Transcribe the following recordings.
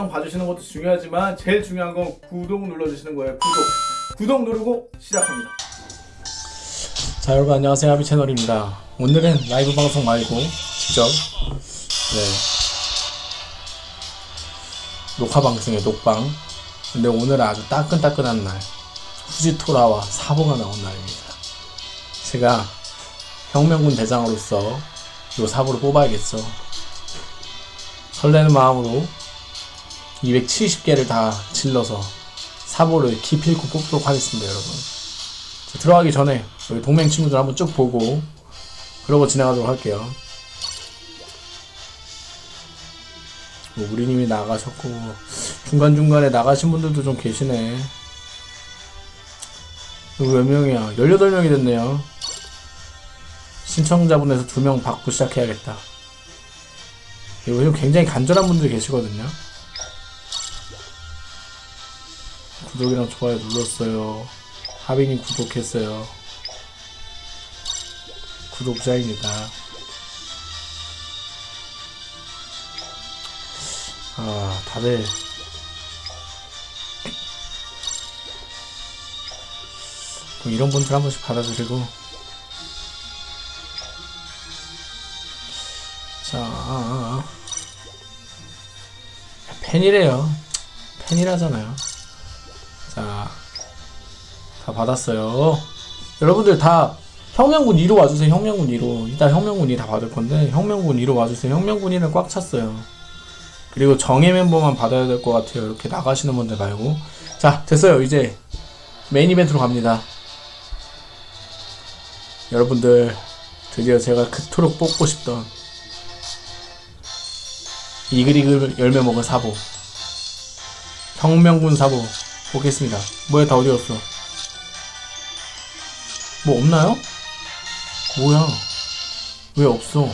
영상 봐주시는 것도 중요하지만 제일 중요한 건 구독 눌러주시는 거예요. 구독. 구독 누르고 시작합니다. 자 여러분 안녕하세요. 하비 채널입니다. 오늘은 라이브 방송 말고 직접 네. 녹화 방송이에요 녹방. 근데 오늘은 아주 따끈따끈한 날. 후지토라와 사보가 나온 날입니다. 제가 혁명군 대장으로서 요 사보를 뽑아야겠죠. 설레는 마음으로 270개를 다 질러서 사보를 기필코 뽑도록 하겠습니다 여러분 자, 들어가기 전에 우리 동맹 친구들 한번 쭉 보고 그러고 진행하도록 할게요. 뭐 우리님이 나가셨고 중간중간에 나가신 분들도 좀 계시네. 이거 몇 명이야? 18명이 됐네요. 신청자분에서 2명 받고 시작해야겠다. 요즘 굉장히 간절한 분들이 계시거든요. 구독이랑 좋아요 눌렀어요. 하빈이 구독했어요. 구독자입니다. 아, 다들 뭐 이런 분들 한 번씩 받아주시고 자 아, 아. 팬이래요 팬이라잖아요 자 다 받았어요 여러분들 다 혁명군 2로 와주세요. 혁명군 2로. 이따 혁명군 2다 받을 건데 혁명군 2로 와주세요. 혁명군 2는 꽉 찼어요. 그리고 정예 멤버만 받아야 될 것 같아요. 이렇게 나가시는 분들 말고. 자 됐어요. 이제 메인 이벤트로 갑니다. 여러분들 드디어 제가 그토록 뽑고 싶던 이글이글 열매 먹은 사보 혁명군 사보 보겠습니다. 뭐야 다 어디 갔어? 뭐 없나요? 뭐야? 왜 없어?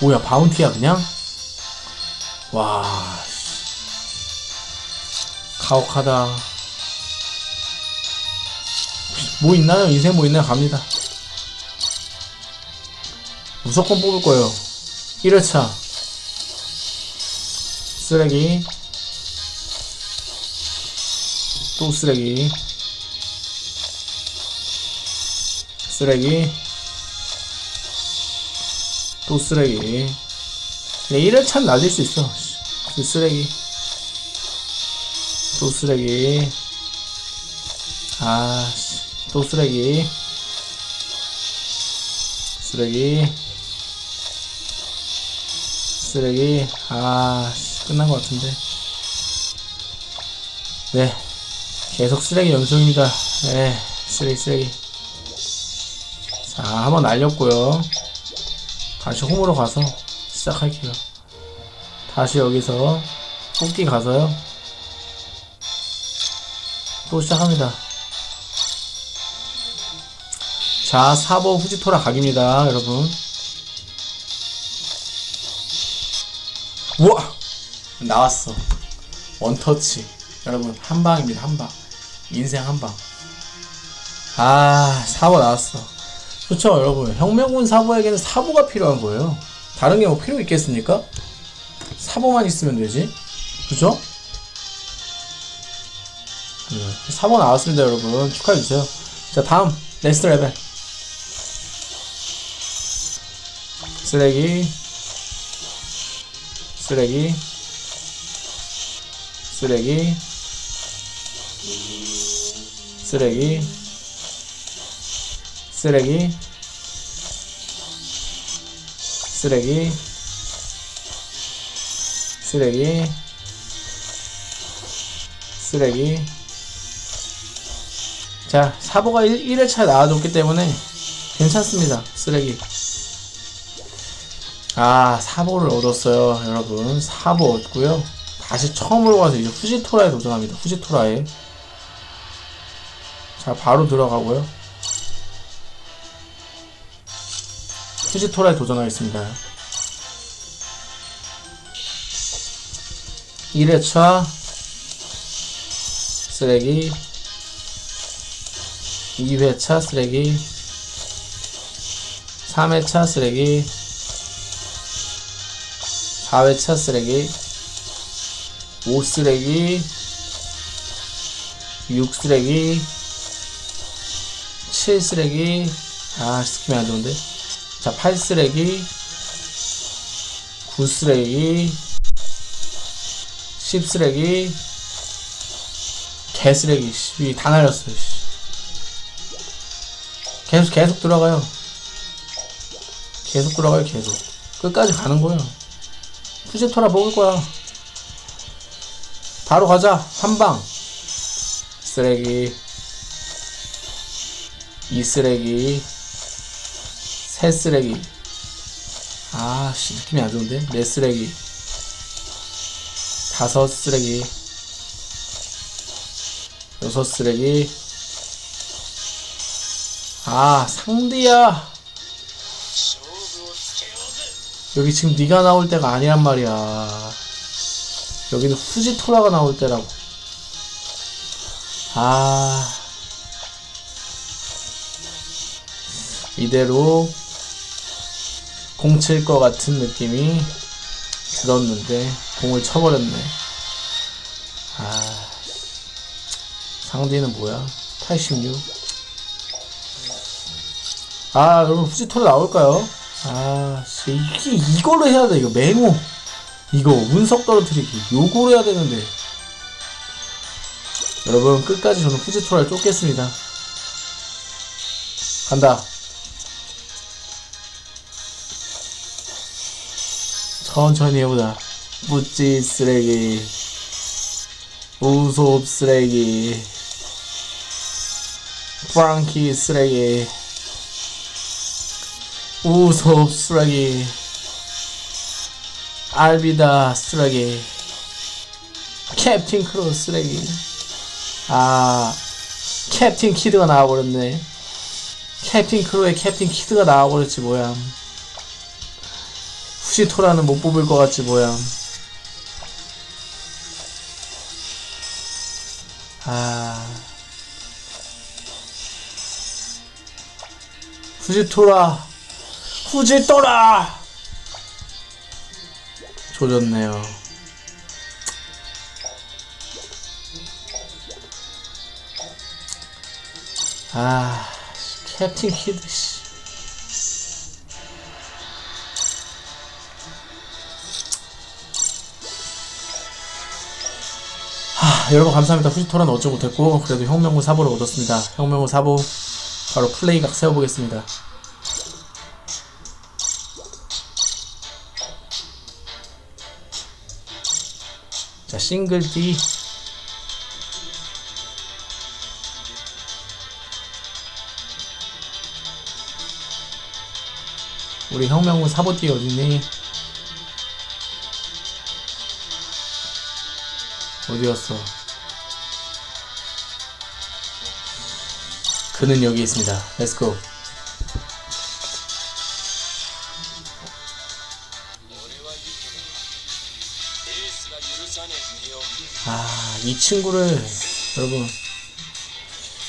뭐야 바운티야 그냥? 와 씨. 가혹하다 뭐 있나요? 인생 뭐 있나요? 갑니다 무조건 뽑을 거예요 1회차 쓰레기 또 쓰레기. 쓰레기. 또 쓰레기. 네, 1회차는 낮을 수 있어. 그 쓰레기. 또 쓰레기. 아또 쓰레기. 쓰레기. 쓰레기. 아 끝난 것 같은데. 네 계속 쓰레기 연속입니다. 네 쓰레기 쓰레기. 자 한번 날렸고요. 다시 홈으로 가서 시작할게요. 다시 여기서 뽑기 가서요. 또 시작합니다. 자 4번 후지토라 각입니다 여러분. 우와! 나왔어. 원터치. 여러분 한방입니다 한방 인생 한방. 아 4번 나왔어. 그렇죠 여러분. 혁명군 사보에게는 사보가 필요한 거예요. 다른 게 뭐 필요 있겠습니까? 사보만 있으면 되지. 그죠? 네, 사보 나왔습니다 여러분. 축하해주세요. 자 다음. next level 쓰레기. 쓰레기. 쓰레기 쓰레기. 쓰레기. 쓰레기. 쓰레기. 쓰레기. 자 사보가 1, 1회차 나와줬기 때문에 괜찮습니다 쓰레기. 아 사보를 얻었어요 여러분. 사보 얻고요. 다시 처음으로 가서 이제 후지토라에 도전합니다. 후지토라에 자 바로 들어가고요 후지토라에 도전하겠습니다. 1회차 쓰레기 2회차 쓰레기 3회차 쓰레기 4회차 쓰레기 5 쓰레기 6 쓰레기 7 쓰레기. 아 skip이 안 좋은데. 자8 쓰레기. 9 쓰레기. 10 쓰레기. 개 쓰레기. 씨, 다 날렸어 씨. 계속 계속 들어가요. 계속 들어가요 계속. 끝까지 가는 거예요. 푸제토라 먹을 거야. 바로 가자. 한방. 쓰레기 이 쓰레기 새 쓰레기. 아씨 느낌이 안 좋은데? 네 쓰레기. 다섯 쓰레기. 여섯 쓰레기. 아 상대야. 여기 지금 네가 나올 때가 아니란 말이야. 여기는 후지토라가 나올 때라고. 아 이대로 공 칠 것 같은 느낌이 들었는데 공을 쳐버렸네 아 상대는 뭐야 86 아, 여러분, 후지토로 나올까요? 아, 씨, 이게, 이걸로 해야 돼, 이거. 맹호. 이거, 운석 떨어뜨리기. 요거로 해야 되는데. 여러분, 끝까지 저는 후지토라를 쫓겠습니다. 간다. 천천히 해보자. 무찌 쓰레기. 우솝 쓰레기. 프랑키 쓰레기. 우솝 쓰레기 알비다 쓰레기 캡틴 크로 쓰레기 아 캡틴 키드가 나와버렸네 캡틴 크로의 캡틴 키드가 나와버렸지 뭐야 후시토라는 못 뽑을 것 같지 뭐야. 아. 후지토라. 후지토라. 조졌네요. 아 캡틴 키드 씨 여러분 감사합니다. 후지토라는 어쩌 못했고 그래도 혁명군 사보를 얻었습니다. 혁명군 사보 바로 플레이각 세워보겠습니다. 자 싱글 D 우리 혁명군 사보띠 어딨니? 어디였어? 그는 여기 있습니다. let's go. 아, 이 친구를 여러분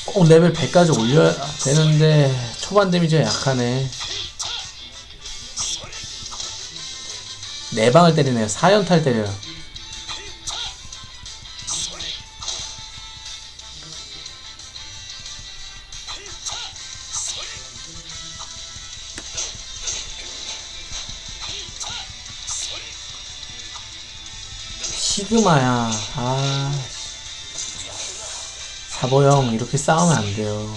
꼭 레벨 100까지 올려야 되는데 초반 데미지가 약하네. 네 방을 때리네요. 4연탈 때려요. 시그마야. 아. 사보형, 이렇게 싸우면 안 돼요.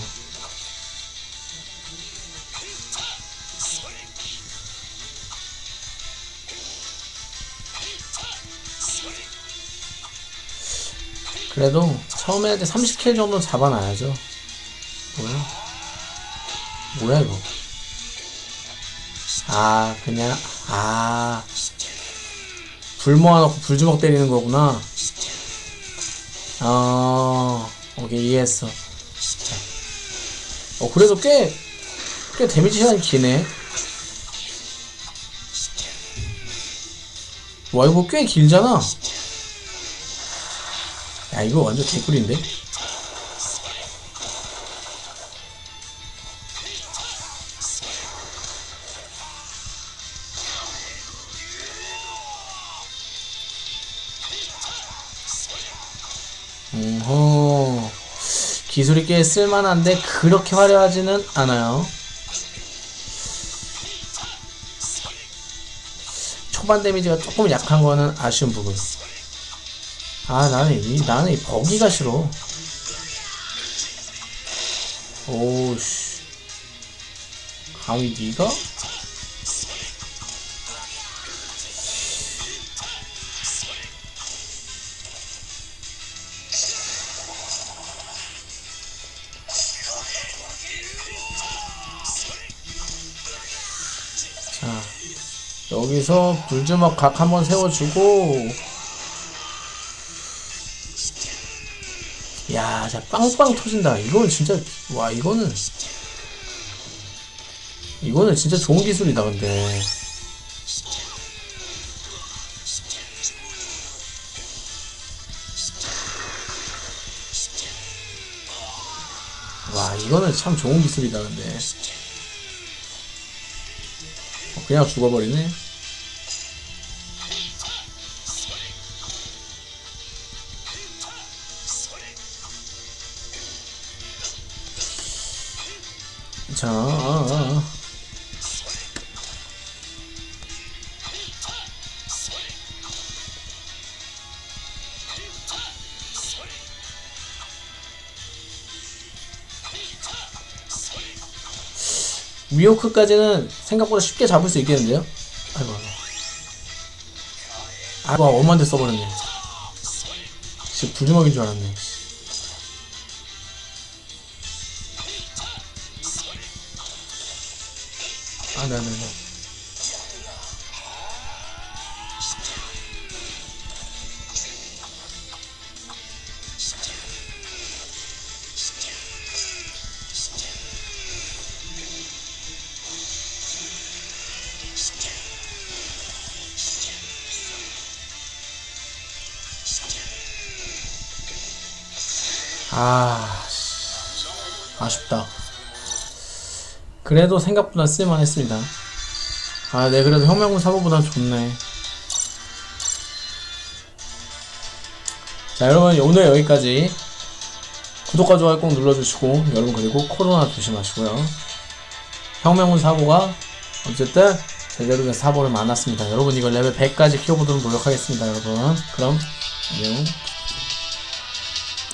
그래도 처음에 할 때 30킬 정도 잡아놔야죠. 뭐야? 뭐야, 이거? 아, 그냥, 아. 불 모아놓고 불주먹 때리는 거구나. 어, 오케이, 이해했어. 자. 어, 그래도 꽤, 꽤 데미지 시간이 기네. 와, 이거 꽤 길잖아. 야, 이거 완전 개꿀인데? 오호. 기술이 꽤 쓸만한데 그렇게 화려하지는 않아요. 초반 데미지가 조금 약한 거는 아쉬운 부분. 아 나는 이 나는 이 버기가 싫어. 오씨. 감히 니가? 여기서 불주먹 각 한번 세워주고, 야, 자, 빵빵 터진다. 이거는 진짜, 와, 이거는, 이거는 진짜 좋은 기술이다, 근데. 와, 이거는 참 좋은 기술이다, 근데. 어, 그냥 죽어버리네. 위오크까지는 생각보다 쉽게 잡을 수 있겠는데요? 아이고, 아이고. 아이고, 엄한테 써버렸네. 진짜 불주먹인 줄 알았네. 아, 네, 네, 네. 아, 씨. 아쉽다. 그래도 생각보다 쓸만했습니다. 아, 네, 그래도 혁명군 사보보다 좋네. 자, 여러분, 오늘 여기까지. 구독과 좋아요 꼭 눌러주시고, 여러분, 그리고 코로나 조심하시고요. 혁명군 사보가 어쨌든 제대로 된 사보를 만났습니다. 여러분, 이걸 레벨 100까지 키워보도록 노력하겠습니다, 여러분. 그럼, 안녕.